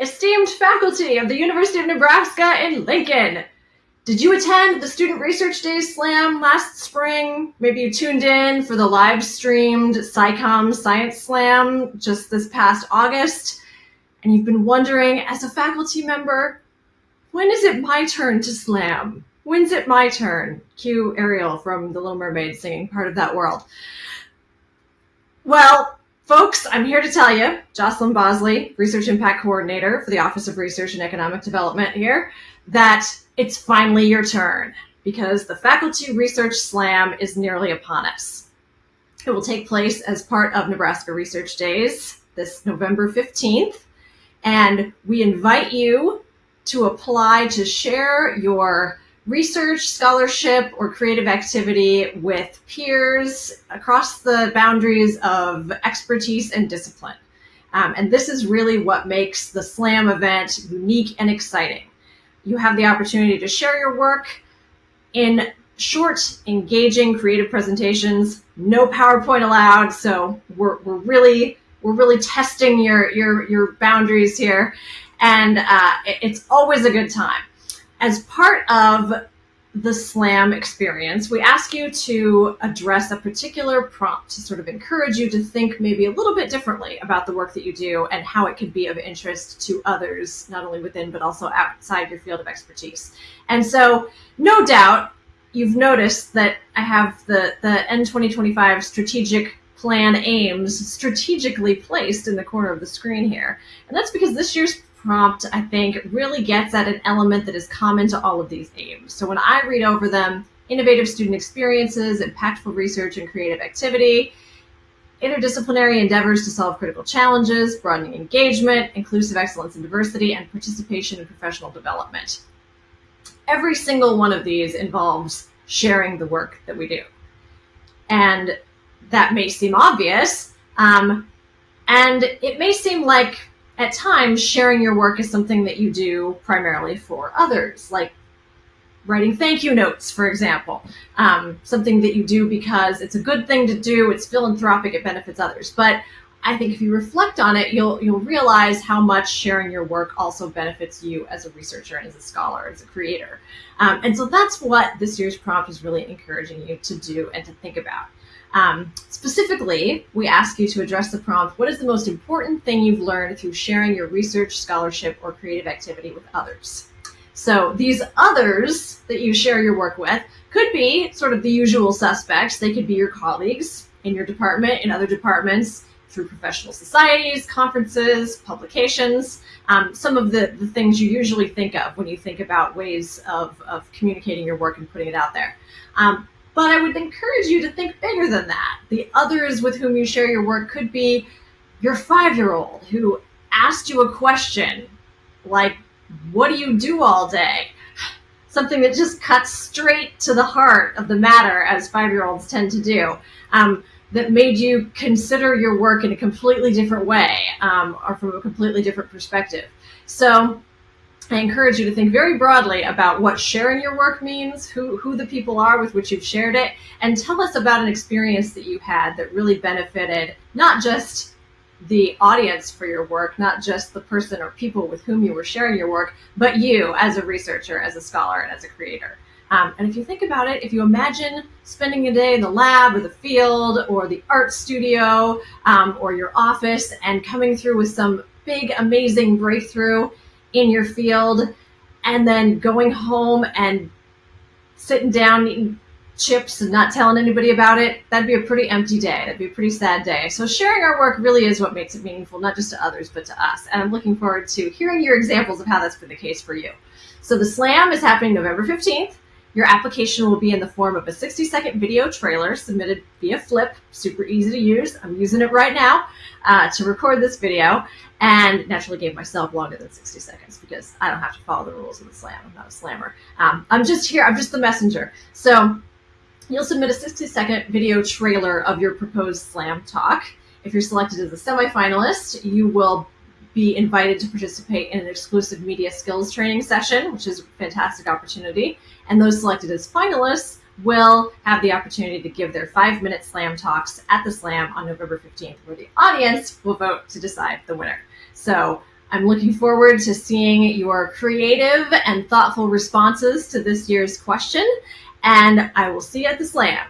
esteemed faculty of the University of Nebraska in Lincoln. Did you attend the Student Research Day Slam last spring? Maybe you tuned in for the live streamed SciComm Science Slam just this past August, and you've been wondering, as a faculty member, when is it my turn to slam? When's it my turn? Cue Ariel from The Little Mermaid singing part of that world. Well, folks, I'm here to tell you, Jocelyn Bosley, Research Impact Coordinator for the Office of Research and Economic Development here, that it's finally your turn because the Faculty Research Slam is nearly upon us. It will take place as part of Nebraska Research Days this November 15th, and we invite you to apply to share your research, scholarship, or creative activity with peers across the boundaries of expertise and discipline. Um, and this is really what makes the SLAM event unique and exciting you have the opportunity to share your work in short, engaging, creative presentations. No PowerPoint allowed, so we're, we're really we're really testing your your your boundaries here, and uh, it's always a good time. As part of the SLAM experience, we ask you to address a particular prompt to sort of encourage you to think maybe a little bit differently about the work that you do and how it could be of interest to others, not only within, but also outside your field of expertise. And so, no doubt, you've noticed that I have the, the N 2025 strategic plan aims strategically placed in the corner of the screen here. And that's because this year's prompt, I think, really gets at an element that is common to all of these aims. So when I read over them, innovative student experiences, impactful research and creative activity, interdisciplinary endeavors to solve critical challenges, broadening engagement, inclusive excellence and diversity, and participation in professional development. Every single one of these involves sharing the work that we do. And that may seem obvious, um, and it may seem like at times sharing your work is something that you do primarily for others, like writing thank you notes, for example, um, something that you do because it's a good thing to do, it's philanthropic, it benefits others. But I think if you reflect on it, you'll you'll realize how much sharing your work also benefits you as a researcher and as a scholar, as a creator. Um, and so that's what this year's prompt is really encouraging you to do and to think about. Um, specifically, we ask you to address the prompt, what is the most important thing you've learned through sharing your research, scholarship, or creative activity with others? So these others that you share your work with could be sort of the usual suspects. They could be your colleagues in your department, in other departments, through professional societies, conferences, publications, um, some of the, the things you usually think of when you think about ways of, of communicating your work and putting it out there. Um, but I would encourage you to think bigger than that. The others with whom you share your work could be your five year old who asked you a question like, What do you do all day? Something that just cuts straight to the heart of the matter, as five year olds tend to do. Um, that made you consider your work in a completely different way um, or from a completely different perspective. So I encourage you to think very broadly about what sharing your work means, who, who the people are with which you've shared it, and tell us about an experience that you had that really benefited not just the audience for your work, not just the person or people with whom you were sharing your work, but you as a researcher, as a scholar, and as a creator. Um, and if you think about it, if you imagine spending a day in the lab or the field or the art studio um, or your office and coming through with some big, amazing breakthrough, in your field and then going home and sitting down eating chips and not telling anybody about it, that'd be a pretty empty day. That'd be a pretty sad day. So sharing our work really is what makes it meaningful, not just to others, but to us. And I'm looking forward to hearing your examples of how that's been the case for you. So the slam is happening November 15th. Your application will be in the form of a 60 second video trailer submitted via Flip, super easy to use. I'm using it right now uh, to record this video and naturally gave myself longer than 60 seconds because I don't have to follow the rules of the slam. I'm not a slammer. Um, I'm just here, I'm just the messenger. So you'll submit a 60 second video trailer of your proposed slam talk. If you're selected as a semifinalist, you will be invited to participate in an exclusive media skills training session, which is a fantastic opportunity. And those selected as finalists will have the opportunity to give their five minute slam talks at the slam on November 15th, where the audience will vote to decide the winner. So I'm looking forward to seeing your creative and thoughtful responses to this year's question, and I will see you at the slam.